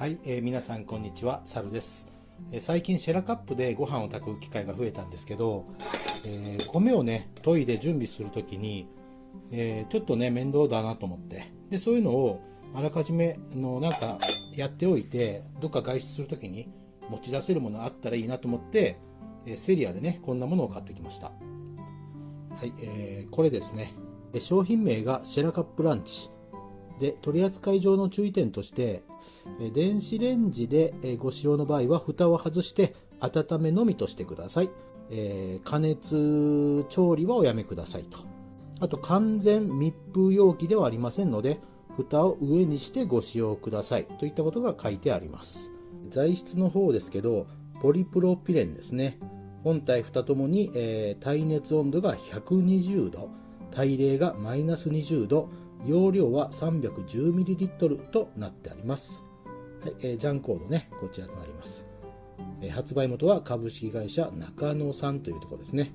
はい、えー、皆さんこんにちは、サルです、えー、最近シェラカップでご飯を炊く機会が増えたんですけど、えー、米をね、研いで準備するときに、えちょっとね、面倒だなと思って、で、そういうのをあらかじめのなんかやっておいて、どっか外出するときに持ち出せるものあったらいいなと思って、えセリアでね、こんなものを買ってきました。はい、えーこれですね。商品名がシェラカップランチ。で取扱い上の注意点として電子レンジでご使用の場合は蓋を外して温めのみとしてください、えー、加熱調理はおやめくださいと。あと完全密封容器ではありませんので蓋を上にしてご使用ください。といったことが書いてあります。材質の方ですけどポリプロピレンですね。本体蓋ともに、えー、耐熱温度が120度耐冷がマイナス20度容量は 310ml となってあります。はい、えー、ジャンコードね、こちらとなります。えー、発売元は株式会社中野さんというところですね。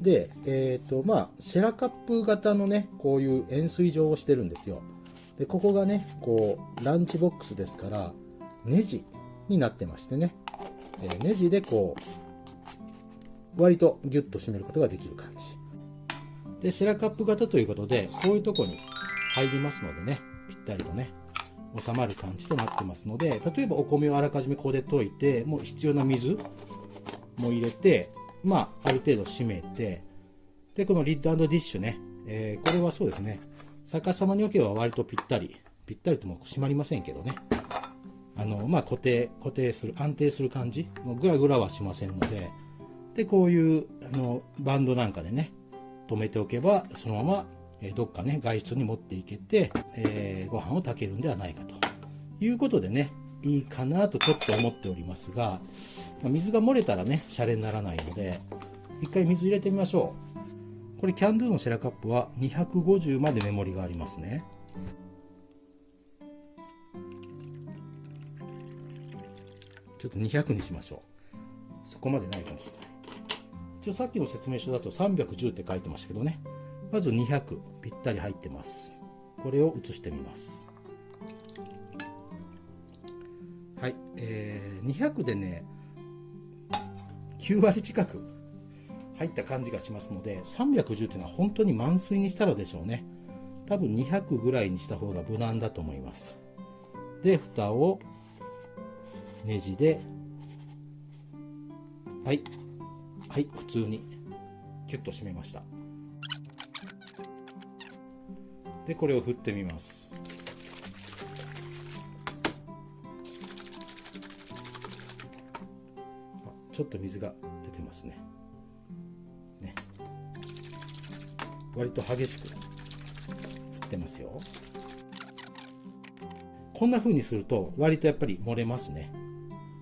で、えっ、ー、と、まあ、シェラカップ型のね、こういう円錐状をしてるんですよ。で、ここがね、こう、ランチボックスですから、ネジになってましてね、えー、ネジでこう、割とギュッと締めることができる感じ。で、シェラカップ型ということで、こういうとこに入りますのでね、ぴったりとね、収まる感じとなってますので、例えばお米をあらかじめここで溶いて、もう必要な水も入れて、まあ、ある程度締めて、で、このリッドディッシュね、えー、これはそうですね、逆さまに置けば割とぴったり、ぴったりとも締まりませんけどね、あの、まあ、固定、固定する、安定する感じ、もうグラグラはしませんので、で、こういう、あの、バンドなんかでね、止めておけばそのままどっかね外出に持っていけて、えー、ご飯を炊けるんではないかと。いうことでねいいかなとちょっと思っておりますが水が漏れたらねシャレにならないので一回水入れてみましょう。これキャンドゥのシェラカップは250までメモリがありますね。ちょっと200にしましょう。そこまでないかもしれない。一応さっきの説明書だと310って書いてましたけどね。まず200ぴったり入ってます。これを写してみます。はい、えー、200でね9割近く入った感じがしますので310っていうのは本当に満水にしたらでしょうね。多分200ぐらいにした方が無難だと思います。で蓋をネジではい。はい普通にキュッと締めました。でこれを振ってみます。ちょっと水が出てますね。ね。割と激しく振ってますよ。こんな風にすると割とやっぱり漏れますね。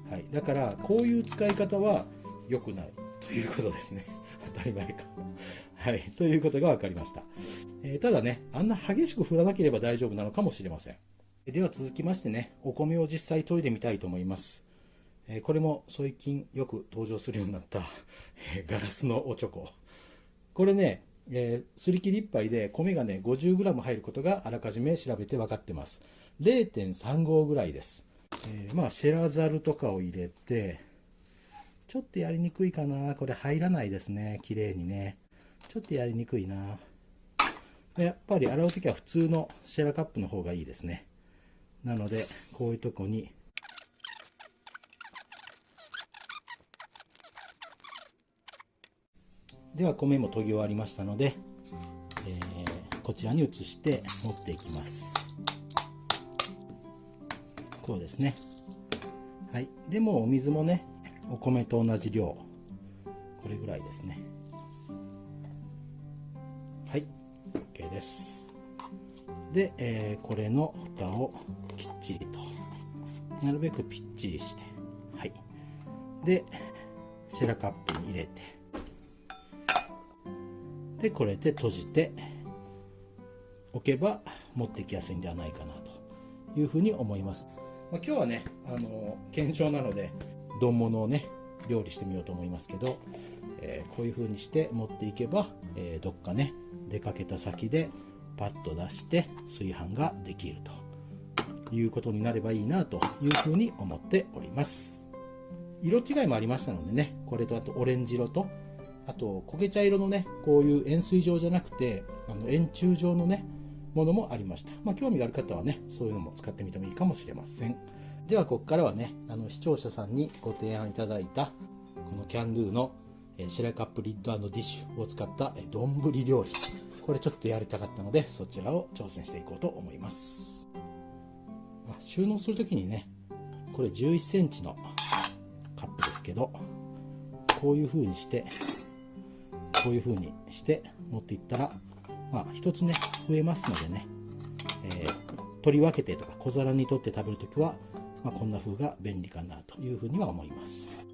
はい。だからこういう使い方は良くない。いうことですね。当たり前か。はい。ということが分かりました。えー、ただね、あんな激しく振らなければ大丈夫なのかもしれません。では続きましてね、お米を実際研いでみたいと思います。え、これも最近よく登場するようになった、え、ガラスのおちょこ。これね、えー、すり切り1杯で米がね 50g 入ることがあらかじめ調べて分かってます。0.35ぐらいです。えー、まあシェラザルとかを入れて、ちょっとやりにくいかな。これ入らないですね。綺麗にね。ちょっとやりにくいな。やっぱり洗うときは普通のシェラカップの方がいいですね。なので、こういうとこにでは米も研ぎ終わりましたので、えー、こちらに移して持っていきますこうですねはいでもお水もねお米と同じ量。これぐらいですね。はい。OK です。で、えー、これの蓋をきっちりと。なるべくぴっちりして。はい。でシェラカップに入れて。でこれで閉じておけば持ってきやすいんではないかなというふうに思います、まあ、今日はねあの検証なので丼物をね料理してみようと思いますけど、えー、こういう風にして持っていけば、えー、どっかね出かけた先でパッと出して炊飯ができるということになればいいなというふうに思っております色違いもありましたのでねこれとあとオレンジ色とあと焦げ茶色のねこういう円錐状じゃなくてあの円柱状のねものもありました。まあ、興味がある方はね、そういうのも使ってみてもいいかもしれません。では、ここからはね、あの視聴者さんにご提案いただいた、このキャンドゥのシェラカップリッドディッシュを使った丼料理。これちょっとやりたかったので、そちらを挑戦していこうと思います。収納するときにね、これ11センチのカップですけど、こういう風にして、こういう風にして持っていったら、まあ、1つね、増えますのでね、えー、取り分けてとか小皿に取って食べるときは、まあ、こんな風が便利かなというふうには思います。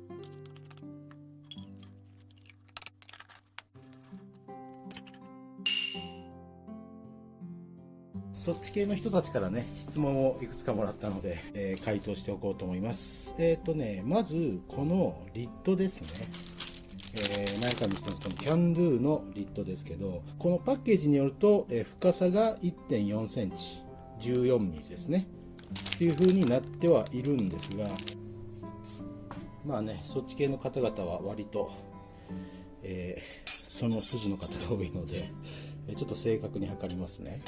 そっち系の人たちからね、質問をいくつかもらったので、えー、回答しておこうと思います。えっ、ー、とね、まず、このリッドですね。えー、何回も言ってますこのキャンドゥのリットですけどこのパッケージによると、えー、深さが1.4センチ14ミリですねっていう風になってはいるんですがまあねそっち系の方々は割と、えー、その筋の方が多いのでちょっと正確に測りますね。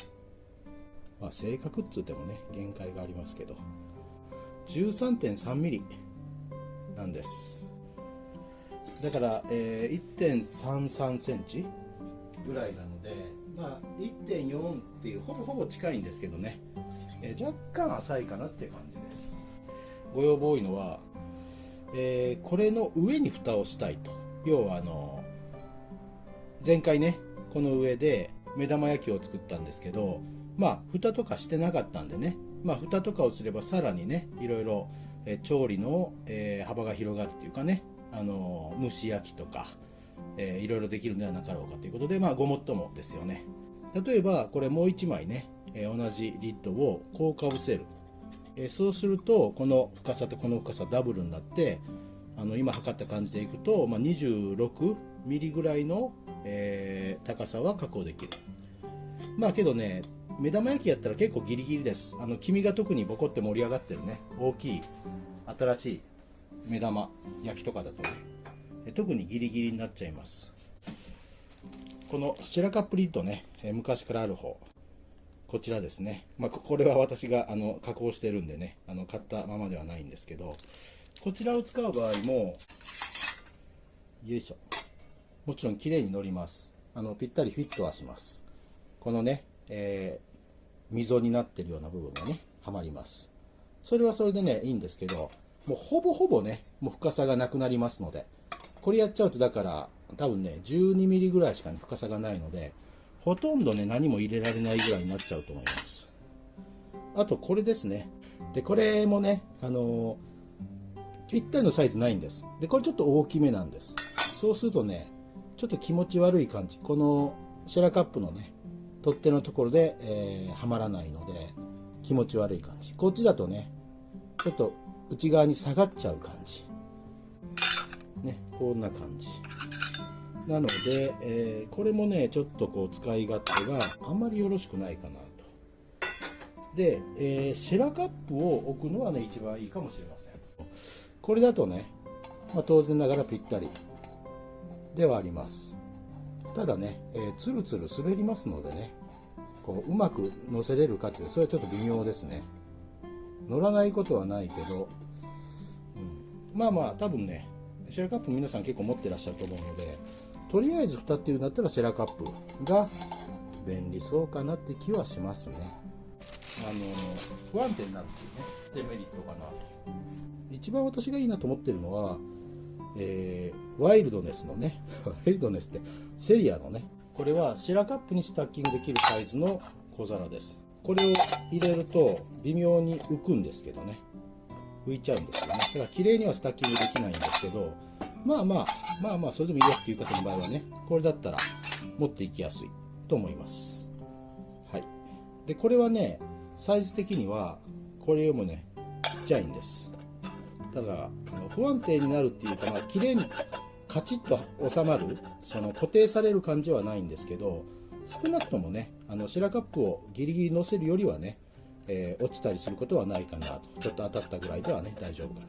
まあ正確っつってもね限界がありますけど。13.3ミリなんです。だから、えー、1.33センチぐらいなので、まあ、1.4っていうほぼほぼ近いんですけどね、えー、若干浅いかなって感じです。ご要望多いのは、えー、これの上に蓋をしたいと。要はあの前回ねこの上で目玉焼きを作ったんですけどまあ蓋とかしてなかったんでね。まあ蓋とかをすればさらにねいろいろ、え調理の、え幅が広がるっていうかね。あの蒸し焼きとか、えー、いろいろできるんではなかろうかということで、まあ、ごもっともですよね。例えばこれもう1枚ね、え、同じリッドをこうかぶせる、え、そうするとこの深さとこの深さダブルになってあの今測った感じでいくと、まあ、26ミリぐらいの、えー、高さは確保できる。まあけどね目玉焼きやったら結構ギリギリです。あの黄身が特にボコって盛り上がってるね。大きい新しい目玉焼きとかだとね。特にギリギリになっちゃいます。このシェラカップリッドね昔からある方。こちらですね、まあ、これは私があの加工してるんでねあの買ったままではないんですけどこちらを使う場合もよいしょ。もちろん綺麗に乗ります。あのぴったりフィットはします。このね、えー、溝になってるような部分がねはまります。それはそれでねいいんですけどもうほぼほぼね、もう深さがなくなりますので、これやっちゃうとだから多分ね、12ミリぐらいしか、ね、深さがないので、ほとんどね、何も入れられないぐらいになっちゃうと思います。あとこれですね。で、これもね、あのー、ぴったりのサイズないんです。で、これちょっと大きめなんです。そうするとね、ちょっと気持ち悪い感じ。このシェラカップのね、取っ手のところで、えー、はまらないので、気持ち悪い感じ。こっちだとね、ちょっと内側に下がっちゃう感じねこんな感じなので、えー、これもねちょっとこう使い勝手があんまりよろしくないかなと。で、えー、シェラカップを置くのはね一番いいかもしれません。これだとね、まあ、当然ながらぴったりではあります。ただね、えー、つるつる滑りますのでねこううまく乗せれるかってそれはちょっと微妙ですね。乗らないことはないけど、うん、まあまあ多分ねシェラカップ皆さん結構持ってらっしゃると思うのでとりあえず蓋っていうんだったらシェラカップが便利そうかなって気はしますね。あの不安定になるっていうねデメリットかな。と一番私がいいなと思ってるのは、えー、ワイルドネスのね ワイルドネスってセリアのねこれはシェラカップにスタッキングできるサイズの小皿です。これを入れると微妙に浮くんですけどね。浮いちゃうんですよね。だから綺麗にはスタッキングできないんですけどまあまあまあまあそれでもいいよっていう方の場合はねこれだったら持っていきやすいと思います。はい。でこれはねサイズ的にはこれよりもねちっちゃいんです。ただ不安定になるっていうかまあ綺麗にカチッと収まるその固定される感じはないんですけど少なくともねあのシェラカップをギリギリ乗せるよりはねえー、落ちたりすることはないかなと。ちょっと当たったぐらいではね大丈夫かな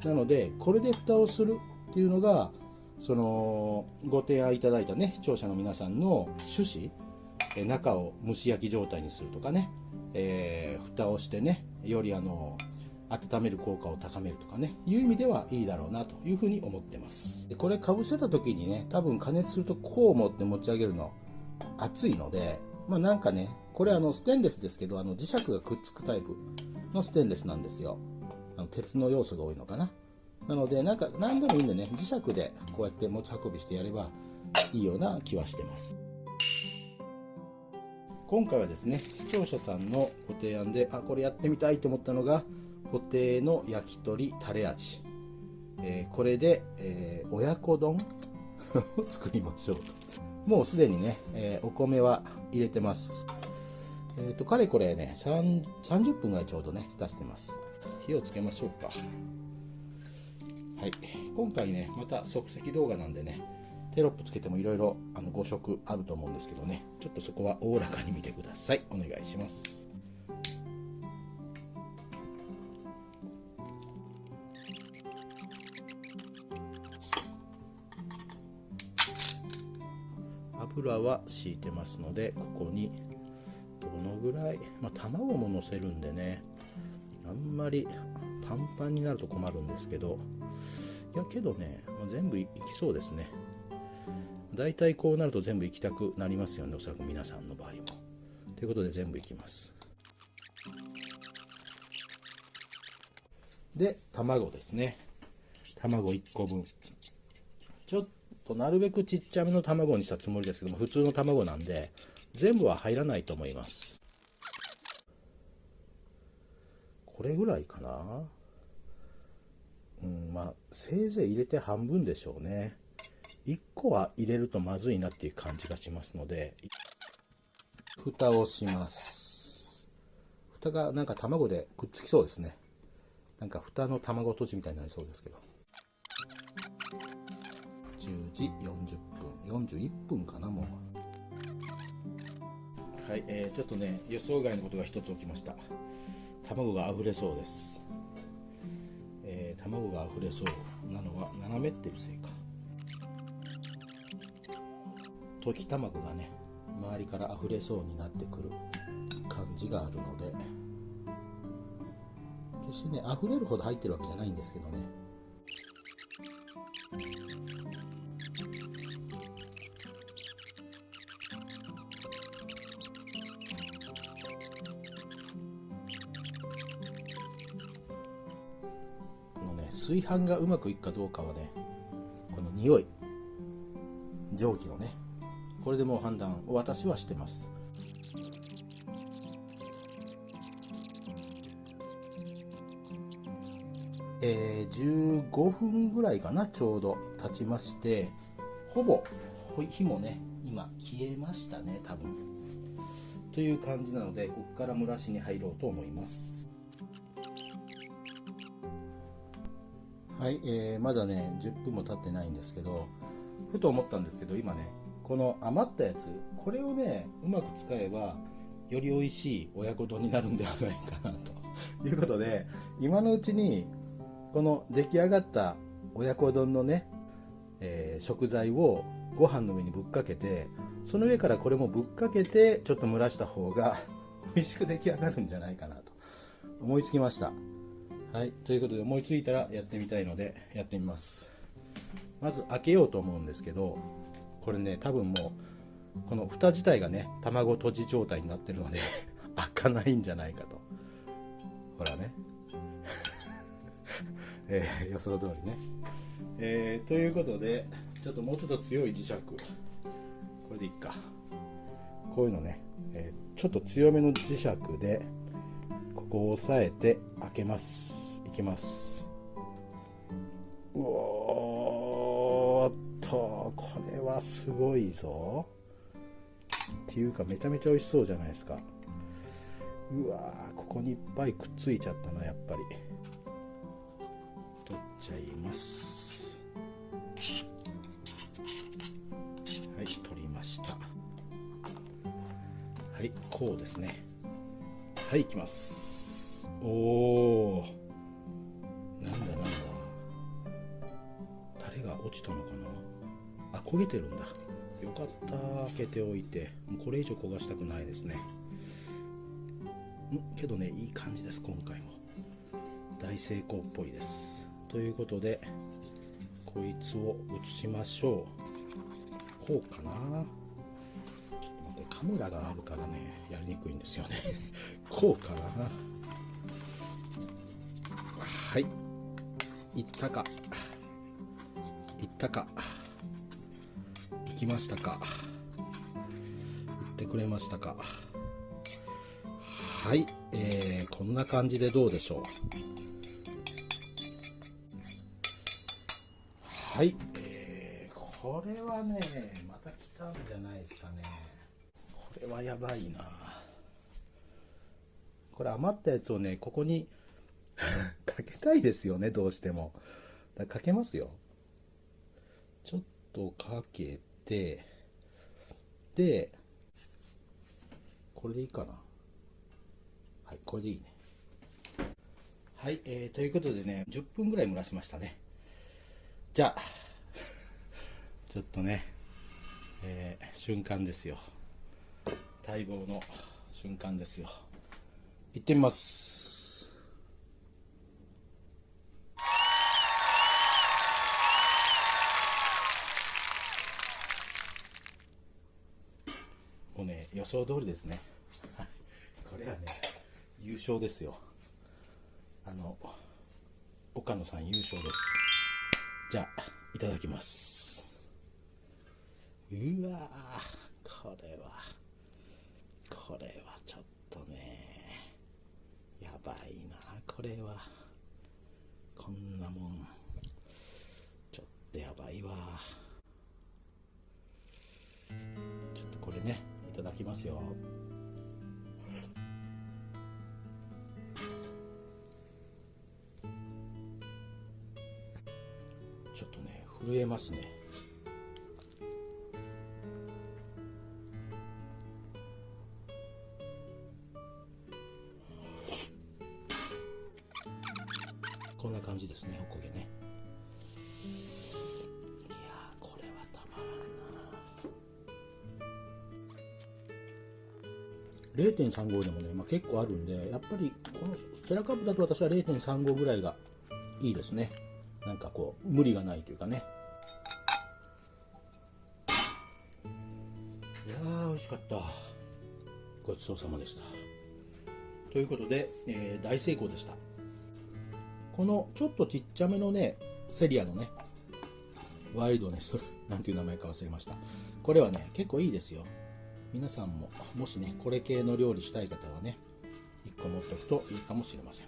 と。なのでこれで蓋をするっていうのがそのご提案いただいたね視聴者の皆さんの趣旨え中を蒸し焼き状態にするとかね、えー、蓋をしてねよりあの温める効果を高めるとかねいう意味ではいいだろうなというふうに思ってます。でこれかぶせた時にね多分加熱するとこう持って持ち上げるの熱いのでまあなんかねこれあのステンレスですけどあの磁石がくっつくタイプのステンレスなんですよ。あの鉄の要素が多いのかな。なのでなんか何でもいいんでね磁石でこうやって持ち運びしてやればいいような気はしてます。今回はですね視聴者さんのご提案であこれやってみたいと思ったのが布袋の焼き鳥タレ味、えー、これで、えー、親子丼を 作りましょうと。もうすでにね、えー、お米は入れてます。えっ、ー、とかれこれね30分ぐらいちょうどね浸してます。火をつけましょうか。はい。今回ねまた即席動画なんでねテロップつけてもいろいろ5色あると思うんですけどねちょっとそこはおおらかに見てください。お願いします。油は敷いてますのでここにどのぐらい、まあ、卵ものせるんでねあんまりパンパンになると困るんですけどいやけどね、まあ、全部いきそうですね。大体こうなると全部いきたくなりますよねおそらく皆さんの場合も。ということで全部いきます。で卵ですね。卵1個分。ちょっとなるべくちっちゃめの卵にしたつもりですけども普通の卵なんで全部は入らないと思います。これぐらいかな。うんまあせいぜい入れて半分でしょうね。1個は入れるとまずいなっていう感じがしますので。蓋をします。蓋がなんか卵でくっつきそうですね。なんか蓋の卵とじみたいになりそうですけど。10時40分41分かなもう。はい、えー、ちょっとね予想外のことが一つ起きました。卵が溢れそうです、卵が溢れそうなのは斜めってるせいか。溶き卵がね周りから溢れそうになってくる感じがあるので。決してね溢れるほど入ってるわけじゃないんですけどね。炊飯がうまくいくかどうかはねこの匂い蒸気のねこれでもう判断を私はしてます。えー、15分ぐらいかなちょうど経ちましてほぼ火もね今消えましたね多分。という感じなのでここから蒸らしに入ろうと思います。はい、えー、まだね10分も経ってないんですけどふと思ったんですけど今ねこの余ったやつこれをねうまく使えばより美味しい親子丼になるんではないかなと。いうことで今のうちにこの出来上がった親子丼のね、えー、食材をご飯の上にぶっかけてその上からこれもぶっかけてちょっと蒸らした方が美味しく出来上がるんじゃないかなと思いつきました。はいということで思いついたらやってみたいのでやってみます。まず開けようと思うんですけどこれね多分もうこの蓋自体がね卵とじ状態になってるので 開かないんじゃないかと。ほらね。えー、予想通りね、えー、ということでちょっともうちょっと強い磁石。これでいっか。こういうのね、えー、ちょっと強めの磁石でここを押さえて開けます。いきます。うおーっとこれはすごいぞ。っていうかめちゃめちゃ美味しそうじゃないですか。うわーここにいっぱいくっついちゃったなやっぱり。取っちゃいます。はい取りました。はいこうですね。はい行きます。おおなんだなんだ。タレが落ちたのかな。あ焦げてるんだ。よかった。開けておいて。もうこれ以上焦がしたくないですね。んけどねいい感じです今回も。大成功っぽいです。ということでこいつを移しましょう。こうかな。ちょっと待ってカメラがあるからねやりにくいんですよね。こうかな。はい。いったか。いったか。行きましたか。行ってくれましたか。はい、えー、こんな感じでどうでしょう。はい、えー、これはねまた来たんじゃないですかね。これはやばいな。これ余ったやつをねここにかけたいですよねどうしても。だかけますよ。ちょっとかけてでこれでいいかな。はいこれでいいね。はい、えー、ということでね10分ぐらい蒸らしましたね。じゃあ ちょっとね、えー、瞬間ですよ。待望の瞬間ですよ。行ってみます。予想通りですね。これはね優勝ですよ。あの岡野さん優勝です。じゃあいただきます。うわこれはこれはちょっとねやばいな。これはこんなもんちょっとやばいわ。きますよ。ちょっとね震えますね。0.35でもね、まあ、結構あるんでやっぱりこのセラカップだと私は0.35ぐらいがいいですね。なんかこう無理がないというかね。いやー美味しかった。ごちそうさまでした。ということで、えー、大成功でした。このちょっとちっちゃめのねセリアのねワイルドネス なんていう名前か忘れました。これはね結構いいですよ。皆さんももしねこれ系の料理したい方はね1個持っておくといいかもしれません、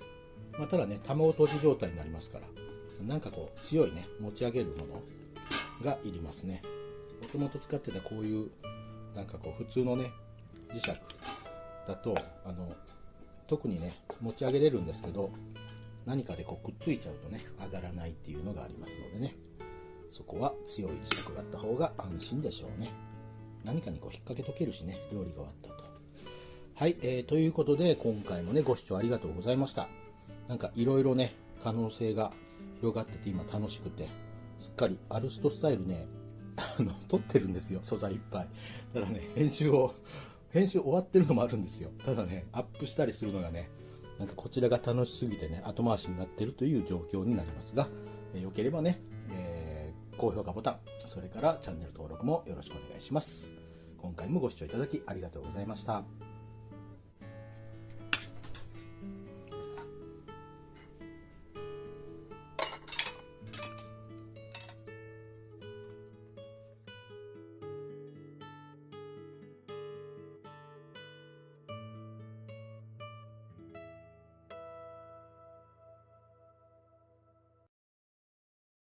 まあ、ただね卵とじ状態になりますからなんかこう強いね持ち上げるものがいりますね。もともと使ってたこういうなんかこう普通のね磁石だとあの特にね持ち上げれるんですけど何かでこうくっついちゃうとね上がらないっていうのがありますのでね。そこは強い磁石があった方が安心でしょうね。何かにこう引っ掛けとけるしね料理が終わったとはい、えー、ということで今回もねご視聴ありがとうございました。なんかいろいろね可能性が広がってて今楽しくてすっかりアルストスタイルねあの撮ってるんですよ素材いっぱい。ただね編集を編集終わってるのもあるんですよ。ただねアップしたりするのがねなんかこちらが楽しすぎてね後回しになってるという状況になりますが、えー、よければね、高評価ボタンそれからチャンネル登録もよろしくお願いします。今回もご視聴いただきありがとうございました。